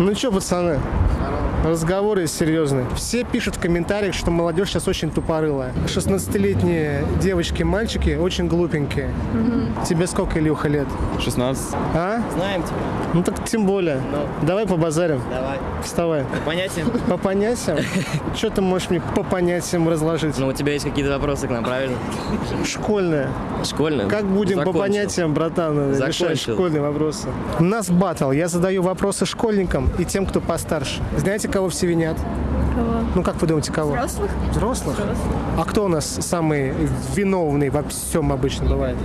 Ну что, пацаны, разговоры серьезные. Все пишут в комментариях, что молодежь сейчас очень тупорылая. 16-летние девочки, мальчики очень глупенькие. Тебе сколько, Илюха, лет? 16. А? Знаем тебя. Ну так тем более. Давай побазарим. Давай. Вставай. Понятием? По понятиям? Что ты можешь мне по понятиям разложить? Ну, у тебя есть какие-то вопросы к нам, правильно? Школьная. Школьные? Как будем по понятиям, братан, решать школьные вопросы? У нас батл. Я задаю вопросы школьникам и тем, кто постарше. Знаете, кого все винят? Кого? Ну, как вы думаете, кого? Взрослых? Взрослых? А кто у нас самый виновный во всем обычно бывает?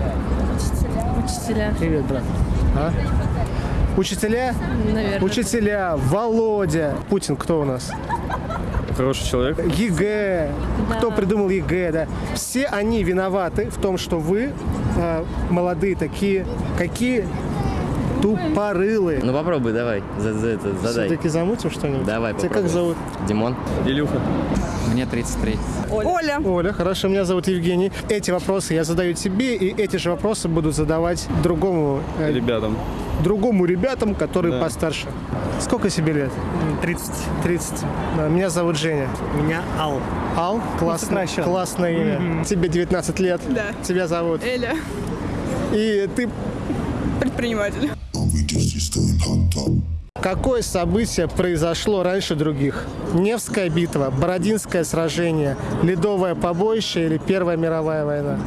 Учителя, Привет, брат. А? Учителя? наверное. Учителя, Володя. Путин кто у нас? Хороший человек. ЕГЭ. Кто придумал ЕГЭ, да? Все они виноваты в том, что вы, э, молодые такие, какие тупорылые. Ну, попробуй, давай. За, за это, задай. Все-таки замутим что-нибудь? Давай, Тебя как попробуй. зовут? Димон. Илюха. Мне 33. Оля. Оля, хорошо, меня зовут Евгений. Эти вопросы я задаю тебе, и эти же вопросы буду задавать другому, э, Ребятам. другому ребятам, которые Да. постарше. Сколько себе лет? 30. 30. Да, Меня зовут Женя. Меня Ал. Ал, классно, классное имя. Тебе 19 лет. Да. Тебя зовут. Эля. И ты Предприниматель. Какое событие произошло раньше других? Невская битва, Бородинское сражение, Ледовое побоище или Первая мировая война?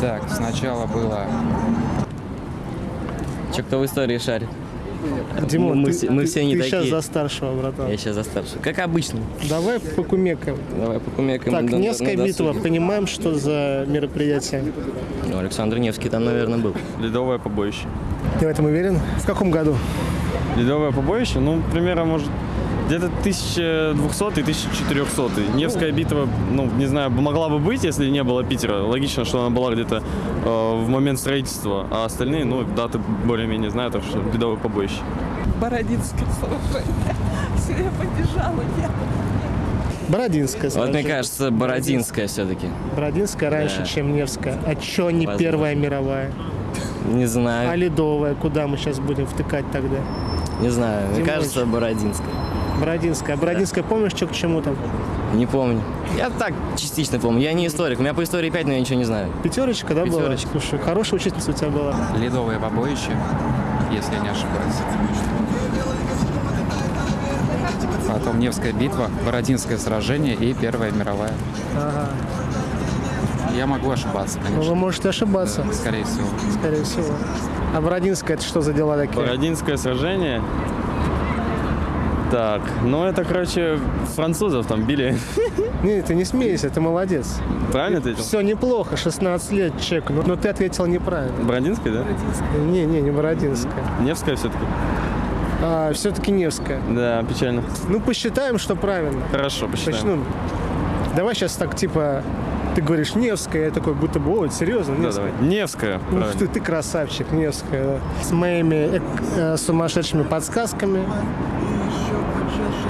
Так, сначала было... Че, кто в истории шарит? Димон, мы, ты, все, мы ты- все не ты такие. сейчас за старшего, братан. Я сейчас за старшего. Как обычно. Давай покумекаем. Давай покумекаем. Так, на- на- Невская на битва, понимаем, что за мероприятие? Ну, Александр Невский там, наверное, был. Ледовое побоище. Ты в этом уверен? В каком году? Ледовое побоище, ну, примерно, может, где-то 1200 1400 Невская битва, ну, не знаю, могла бы быть, если не было Питера. Логично, что она была где-то э, в момент строительства, а остальные, ну, даты более-менее знаю, так что ледовое побоище. Бородинское сражение. Все, я побежала. Я. Бородинская. Вот мне кажется, Бородинская все-таки. Бородинская раньше, Да. чем Невская. А чё не Возможно. Первая мировая? Не А знаю. Ледовая? Куда мы сейчас будем втыкать тогда? Не знаю. Мне Димоныч. кажется, Бородинская. Бородинская. А Бородинская, помнишь, что к чему там? Не помню. Я так частично помню. Я не историк. У меня по истории 5, но я ничего не знаю. Пятерочка, да, была? Пятерочка. Слушай, хорошая учительница у тебя была. Ледовое побоище, если я не ошибаюсь. Потом Невская битва, Бородинское сражение и Первая мировая. Ага. Я могу ошибаться, Ну, вы конечно. можете ошибаться, Да, Скорее всего. скорее всего. А Бородинская, это что за дела такие? Бородинское сражение. Так, ну это, короче, французов там били. Не, ты не смейся, ты молодец. Правильно ответил? Все неплохо, 16 лет чек, но, но ты ответил неправильно. Бородинская, да? Не, не, не Бородинская. Невская все-таки? А, все-таки Невская. Да, печально. Ну, посчитаем, что правильно. Хорошо, посчитаем. Начну. Давай сейчас так, типа, ты говоришь Невская, я такой, будто бы, ой, серьезно, Да, Невская. давай. Невская, Ух правильно. ты, ты красавчик, Невская. да. С моими э, э, сумасшедшими подсказками.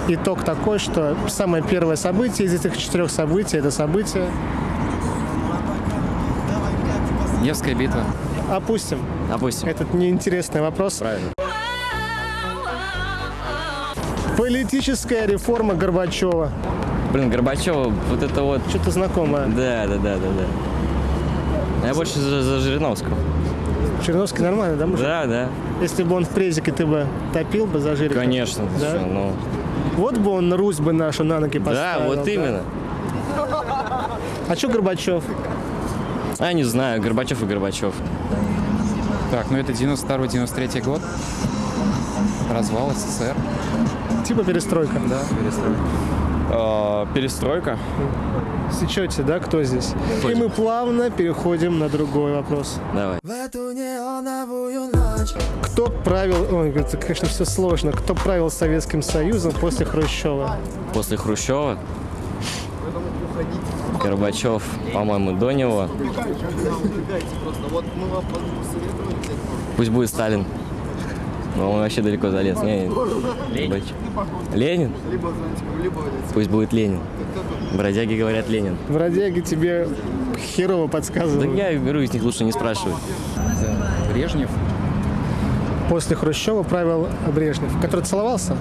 Итог такой, что самое первое событие из этих четырех событий, это событие, Невская битва. опустим Опустим. этот неинтересный вопрос. Правильно. Политическая реформа Горбачева. Блин, Горбачева, вот это вот... Что-то знакомое. Да, да, да, да, да. Я больше за, за Жириновского. Черновский нормально, да, мужик? Да, да. Если бы он в презике, ты бы топил бы за Жирика? Конечно. Да? что, ну, Вот бы он Русь бы нашу на ноги да, поставил. вот именно. А что Горбачев? А, не знаю, Горбачев и Горбачев. Так, ну это 92-93 год. Развал СССР. Типа перестройка. Да, перестройка. А, перестройка. Сечете, да, кто здесь? И мы плавно переходим на другой вопрос. Давай. Кто правил... Ой, это, конечно, все сложно. Кто правил Советским Союзом после Хрущева? После Хрущева. Горбачев, по-моему, до него. Пусть будет Сталин. Но он вообще далеко залез. Не, Ленин. Ленин? Пусть будет Ленин. Бродяги говорят Ленин. Бродяги тебе херово Да подсказывают. я беру из них лучше не спрашивать. Брежнев. После Хрущева правил Брежнев, который целовался,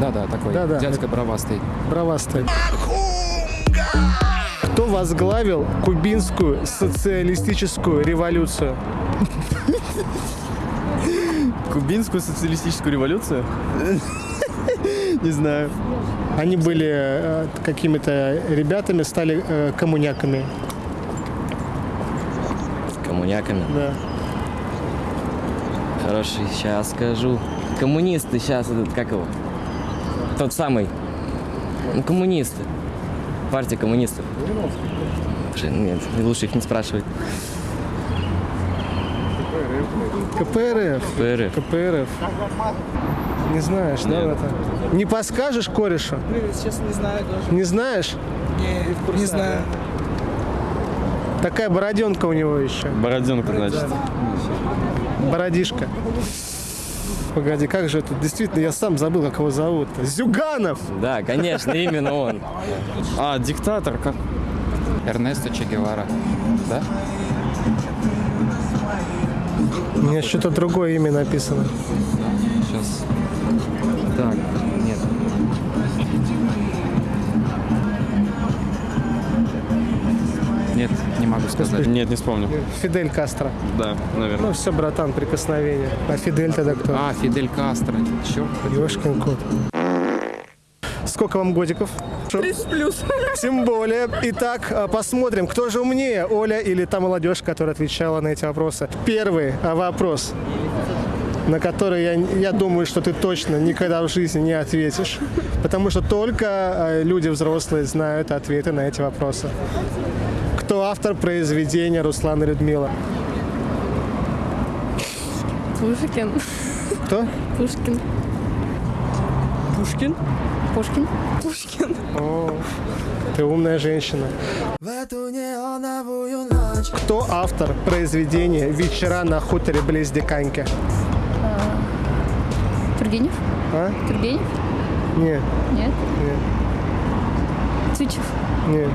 Да-да, такой Да-да. дядька бровастый. бравастый. Кто возглавил кубинскую социалистическую революцию? Кубинскую социалистическую революцию? Не знаю. Они были э, какими-то ребятами, стали э, коммуняками. Коммуняками. Да. Хороший, сейчас скажу. Коммунисты сейчас, этот, как его? Тот самый. Ну, коммунисты. Партия коммунистов. Блин, Нет, лучше их не спрашивать. КПРФ. ПРФ. КПРФ. Не знаешь, да, Нет. это? Не подскажешь корешу? Честно, не знаю даже. Не знаешь? Не, не знаю. Такая бороденка у него еще. Бороденка, значит. Бородишка. Погоди, как же это? Действительно, я сам забыл, как его зовут. Зюганов! Да, конечно, именно он. А, диктатор, как? Эрнесто Че Гевара. Да? У меня что-то другое имя написано. Сейчас. Так, нет. Нет, не могу сказать. Нет, не вспомню. Фидель Кастро. Да, наверное. Ну все, братан, прикосновение. А Фидель тогда кто? А, Фидель Кастро. Черт. Ёшкин кот. Сколько вам годиков? 30 плюс. Тем более. Итак, а, посмотрим, кто же умнее, Оля или та молодежь, которая отвечала на эти вопросы. Первый вопрос, на который я, я думаю, что ты точно никогда в жизни не ответишь, потому что только а, люди взрослые знают ответы на эти вопросы. Кто автор произведения Руслана и Людмила? Пушкин. Кто? Пушкин. Пушкин. Пушкин. Пушкин. О, ты умная женщина. Кто автор произведения «Вечера на хуторе близ Диканьки»? Тургенев. А? Тургенев? Нет, Нет. нет, Тычев. нет.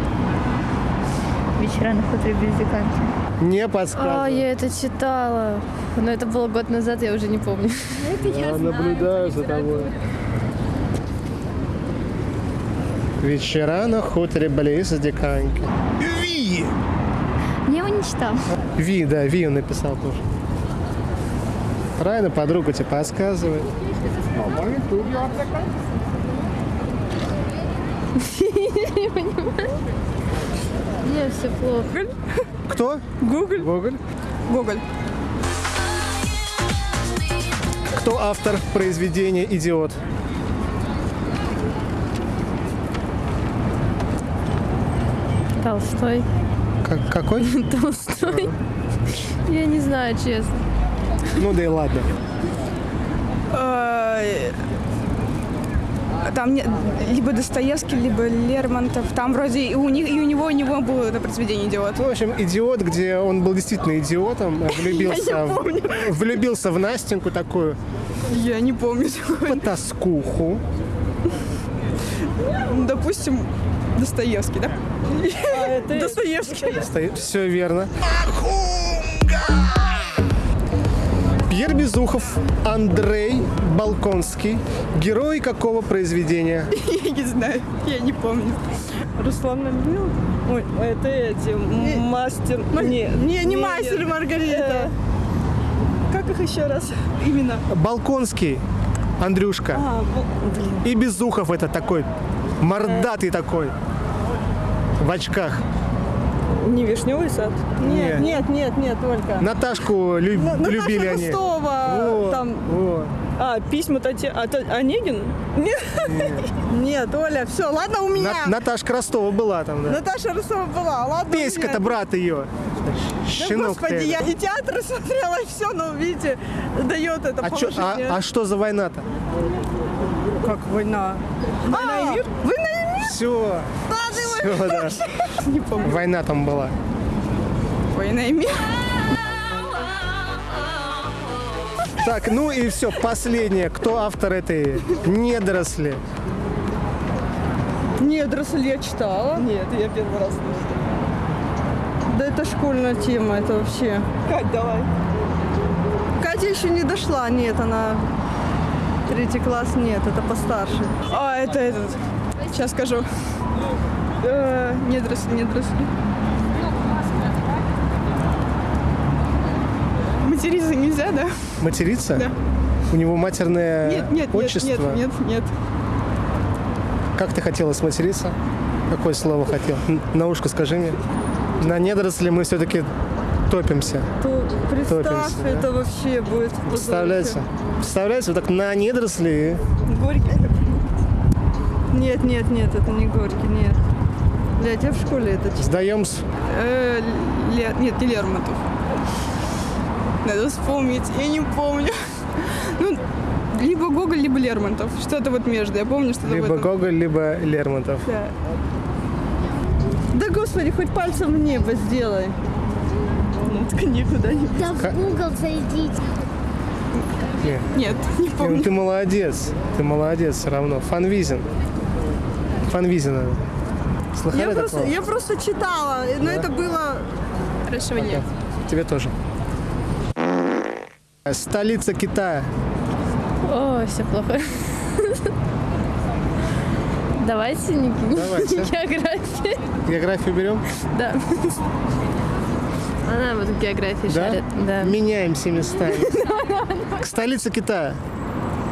Вечера на хуторе без диканки. Не А, подсказывай. я это читала. Но это было год назад, я уже не помню. Я наблюдаю за тобой. Вечера на хуторе близ Диканьки. Я его не читала. Ви, да, Ви он написал тоже. Правильно, подруга тебе подсказывает. Мне все плохо. Кто? Гоголь. Гоголь. Гоголь. Кто автор произведения «Идиот»? Толстой. Как- какой? Толстой. Я не знаю, честно. Ну да и ладно. Э, Там не- либо Достоевский, либо Лермонтов. Там вроде и у них, и у него, и у него было это произведение идиот. Ну, в общем, идиот, где он был действительно идиотом, влюбился, в, влюбился в Настеньку такую Я не помню такой. потаскуху. Допустим, Достоевский, да? Достоевский. Все верно. Пьер Безухов, Андрей Балконский. Герой какого произведения? Я не знаю, я не помню. Руслан Людмила? Ой, это эти, мастер. Не, Не, не мастер и Маргарита. как их еще раз? Именно. Балконский, Андрюшка. А. И Безухов это такой, мордатый такой, в очках. Не вишневый сад? Нет. Нет, нет, нет, только. Наташку лю- Ну, любили Наташа они. Ростова, Вот, там, вот. а, письма Татьяна, а, Та- Онегин? Нет. Нет, Оля, все, ладно у меня. На- Наташка Ростова была там, да. Наташа Ростова была, ладно. Песька-то брат ее. Да, Щенок ты господи, я и театр смотрела, и все, ну, видите, дает это а, чё- а- а что за война-то? Как война? Война и мир? Война и мир? Все. Все, да. Война там была. Война и мир. Так, ну и все, последнее. Кто автор этой недоросли? Недоросль я читала. Нет, я первый раз слышу. Да это школьная тема, это вообще. Кать, давай. Третья еще не дошла, нет, она... Третий класс, нет, это постарше. А, это этот, сейчас скажу. Э, недоросли, недоросли. Материться нельзя, да? Материться? Да. У него матерное Нет, нет, нет, отчество? нет, нет, нет. Как ты хотела сматериться? Какое слово хотел? На ушко скажи мне. На недоросли мы все-таки топимся. То представь, Топимся, да. это вообще будет. Представляете? Представляете, вот так на недоросли. Горький. Нет, нет, нет, это не Горький, нет. Блядь, я в школе это читала. Сдаем с- Э, Ле- Нет, не Лермонтов. Надо вспомнить, я не помню. Ну, либо Гоголь, либо Лермонтов. Что-то вот между, я помню, что-то в либо этом. Гоголь, либо Лермонтов. Да. Да господи, хоть пальцем в небо сделай. Ну, так никуда не... Да в Google зайдите. Не. Нет, не Не, ну помню. ты молодец. Ты молодец все равно. Фанвизин. Фанвизина. Слыхали Я просто, я просто читала, но это было... Хорошего нет. Тебе тоже. Столица Китая. О, все плохо. Давайте не Давайте. географию. Географию берем? Да. Она вот в географии Да? шарит. Да. Меняемся местами. К столице Китая.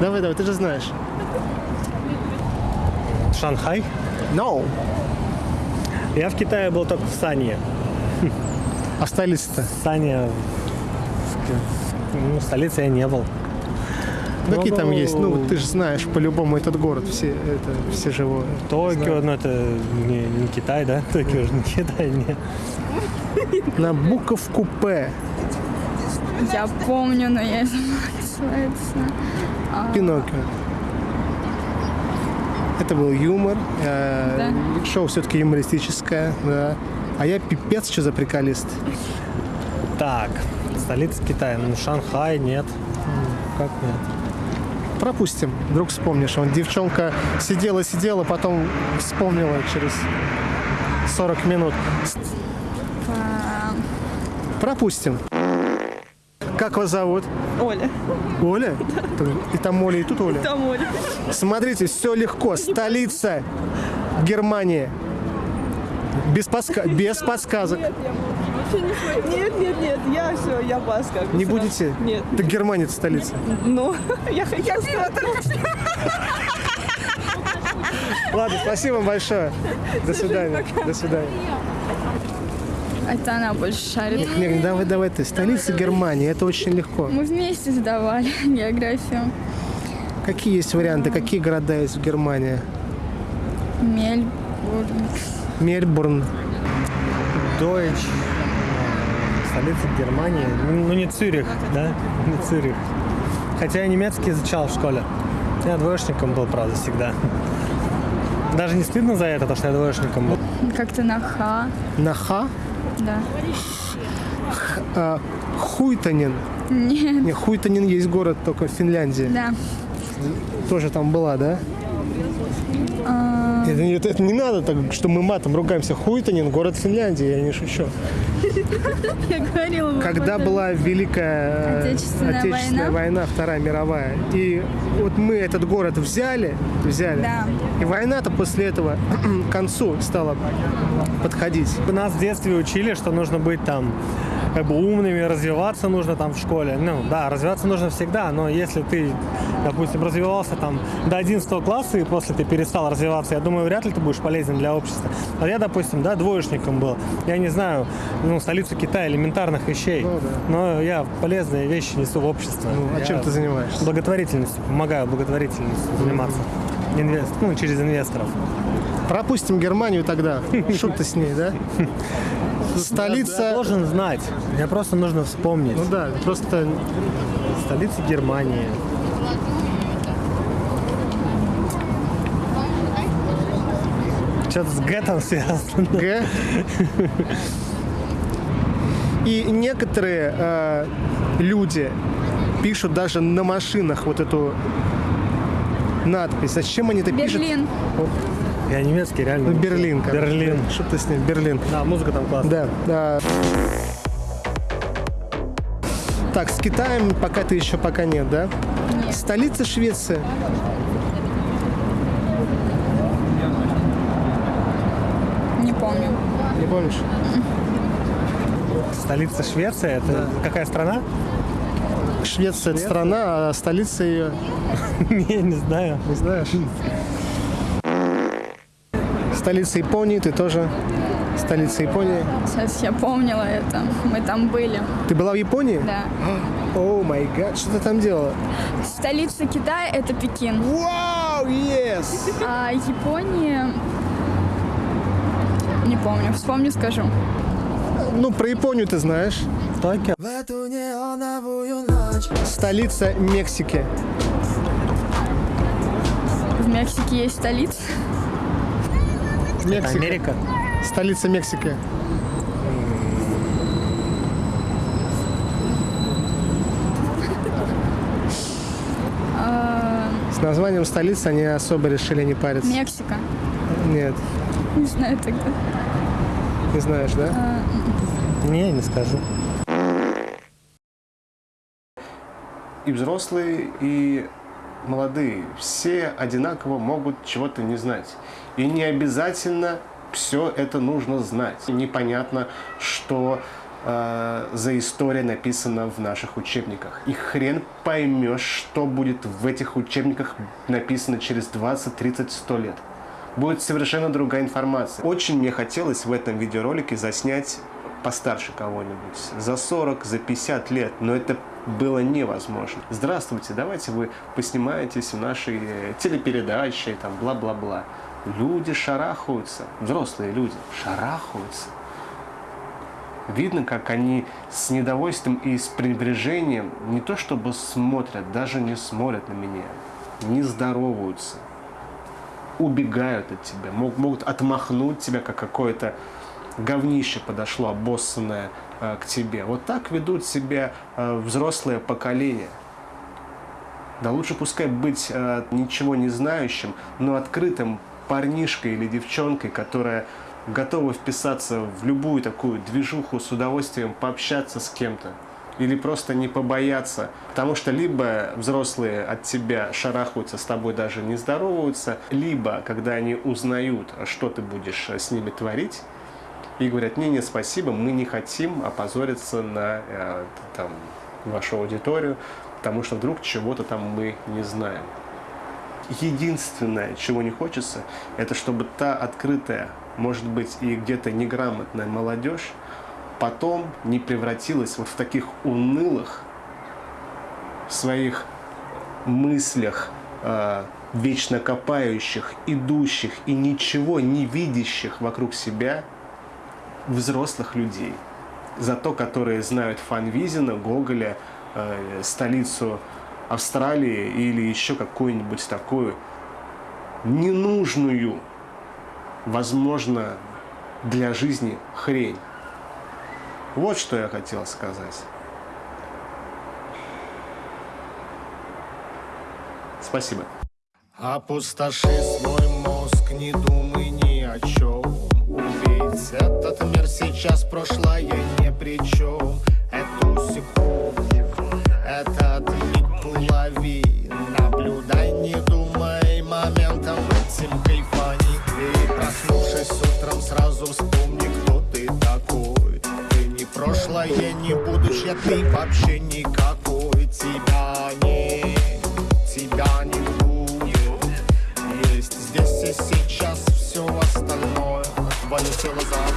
Давай, давай, ты же знаешь. Шанхай. No. Я в Китае был только в Сане. А столица-то? Сане... Ну, столице я не был. Какие там Ну, есть? Ну, ты же знаешь по-любому этот город. Все, это, все живое. Токио, ну это не, не Китай, да? Токио же не Китай, нет. На буковку П. Я помню, но я забыла, как называется. Пиноккио. Это был юмор. э, Шоу все-таки юмористическое, да. А я пипец, что за приколист. Так, столица Китая. Ну, Шанхай, нет. М, Как нет? Пропустим. Вдруг вспомнишь. Он девчонка сидела-сидела, потом вспомнила через 40 минут. Пропустим. Как вас зовут? Оля, Оля? И там Оля, и тут Оля. там Оля. Смотрите, все легко. Столица Германии. Без, подска- без подсказок. Нет, нет, нет, я все, я паска. Не будете? Нет. Так Германия это столица. Ну, я хотела. Ладно, спасибо вам большое. До свидания. До свидания. Это она больше шарит. Не, давай, давай ты. Столица Германии. Это очень легко. Мы вместе сдавали географию. Какие есть варианты? Какие города есть в Германии? Мельбурн. Мельбурн. Дойч. Столица Германии. Ну, ну, не Цюрих, да? Не Цюрих. Хотя я немецкий изучал в школе. Я двоечником был, правда, всегда. Даже не стыдно за это, то, что я двоечником был. Как-то на Х. На Х? Да. А, Хуйтанин. Нет. Не, Хуйтанин есть город только в Финляндии. Да. Тоже там была, да? Это, это- это не надо так, что мы матом ругаемся. Хуйтанин, город Финляндии, я не шучу. Я говорила. Когда была Великая э, Отечественная Отечественная война, Вторая мировая, и вот мы этот город взяли, взяли, Да. и война-то после этого к концу стала подходить. Нас в детстве учили, что нужно быть там как бы умными, развиваться нужно там в школе. Ну, да, развиваться нужно всегда, но если ты, допустим, развивался там до 11 класса и после ты перестал развиваться, я думаю, вряд ли ты будешь полезен для общества. А я, допустим, да, двоечником был. Я не знаю, ну, столицу Китая, элементарных вещей, Ну, да. но я полезные вещи несу в общество. Ну, а Я чем ты занимаешься? Благотворительностью, помогаю благотворительностью заниматься. Инвест, ну, через инвесторов. Пропустим Германию тогда. Шут ты с ней, да? Я Столица... должен знать. Мне просто нужно вспомнить. Ну да, просто Столица Германии. Что-то с Г там связано. Г. И некоторые э, люди пишут даже на машинах вот эту надпись. Зачем они это пишут? Берлин. Я немецкий, реально. Ну, Берлин. короче. Берлин. Что ты с ним? Берлин. Да, музыка там классная. Да, да. Так, с Китаем пока ты еще пока нет, да? Нет. Столица Швеции. Не помню. Не помнишь? Столица Швеции, это какая страна? Швеция это страна, а столица ее Не, не знаю. не знаешь. Столица Японии, ты тоже. Столица Японии. Сейчас я помнила это. Мы там были. Ты была в Японии? Да. О май гад, что ты там делала? Столица Китая это Пекин. Вау, yes! А Япония... Не помню. Вспомню, скажу. Ну, про Японию ты знаешь. Токио. Столица Мексики. В Мексике есть столица. Мексика. Америка. Столица Мексики. А, С названием столицы они особо решили не париться. Мексика. Нет, Не знаю тогда. не знаешь, да? Не, не скажу. И взрослые, и молодые. Все одинаково могут чего-то не знать. И не обязательно все это нужно знать. Непонятно, что э, за история написана в наших учебниках. И хрен поймешь, что будет в этих учебниках написано через 20, 30, 100 лет. Будет совершенно другая информация. Очень мне хотелось в этом видеоролике заснять постарше кого-нибудь. За 40, за 50 лет. Но это было невозможно. Здравствуйте, давайте вы поснимаетесь в нашей телепередаче, там, бла-бла-бла. Люди шарахаются, взрослые люди шарахаются. Видно, как они с недовольством и с пренебрежением не то чтобы смотрят, даже не смотрят на меня, не здороваются, убегают от тебя, мог- могут отмахнуть тебя, как какое-то говнище подошло, обоссанное к тебе. Вот так ведут себя э, взрослое поколение. Да лучше пускай быть э, ничего не знающим, но открытым парнишкой или девчонкой, которая готова вписаться в любую такую движуху, с удовольствием пообщаться с кем-то. Или просто не побояться. Потому что либо взрослые от тебя шарахаются, с тобой даже не здороваются, либо, когда они узнают, что ты будешь с ними творить, и говорят, не, не, спасибо, мы не хотим опозориться на э, там, вашу аудиторию, потому что вдруг чего-то там мы не знаем. Единственное, чего не хочется, это чтобы та открытая, может быть, и где-то неграмотная молодежь потом не превратилась вот в таких унылых своих мыслях, э, вечно копающих, идущих и ничего не видящих вокруг себя взрослых людей. Зато которые знают Фанвизина, Гоголя, э, столицу Австралии или еще какую-нибудь такую ненужную, возможно, для жизни хрень. Вот что я хотел сказать. Спасибо. Опустоши свой мозг, не думай ни о чем. Увидеть этот мир сейчас, прошлое ни при чем. Эту секунду, этот миг лови. Наблюдай, не думай, моментом этим кайфани. И проснувшись утром, сразу вспомни, кто ты такой. Ты не прошлое, не будущее, ты вообще никакой. Тебя не, тебя не будет. Есть здесь